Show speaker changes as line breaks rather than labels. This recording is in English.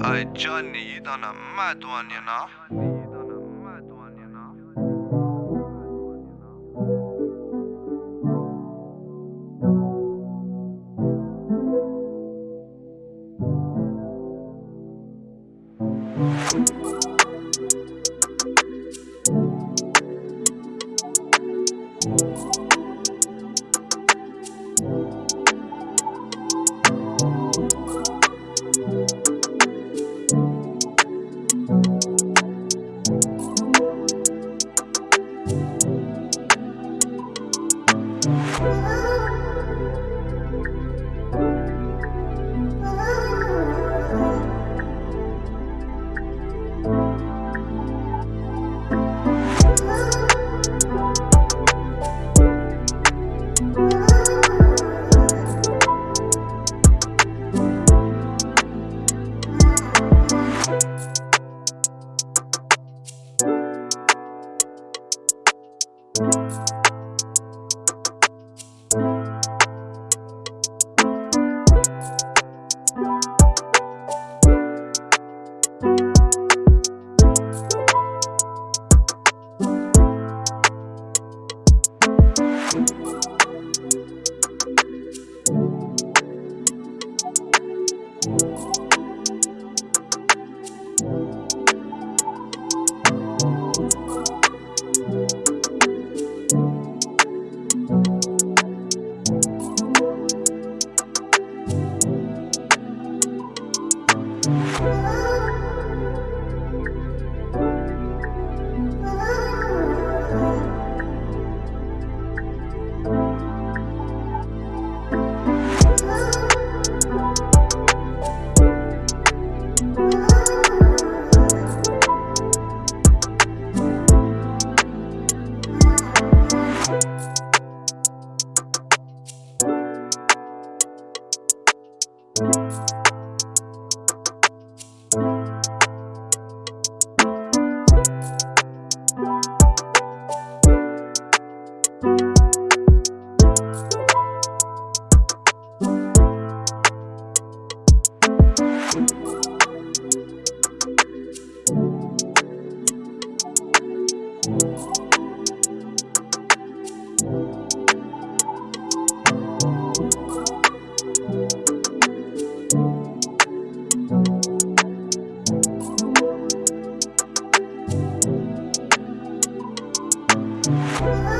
哎，Johnny，you done a mad one, you know? Oh! Bye.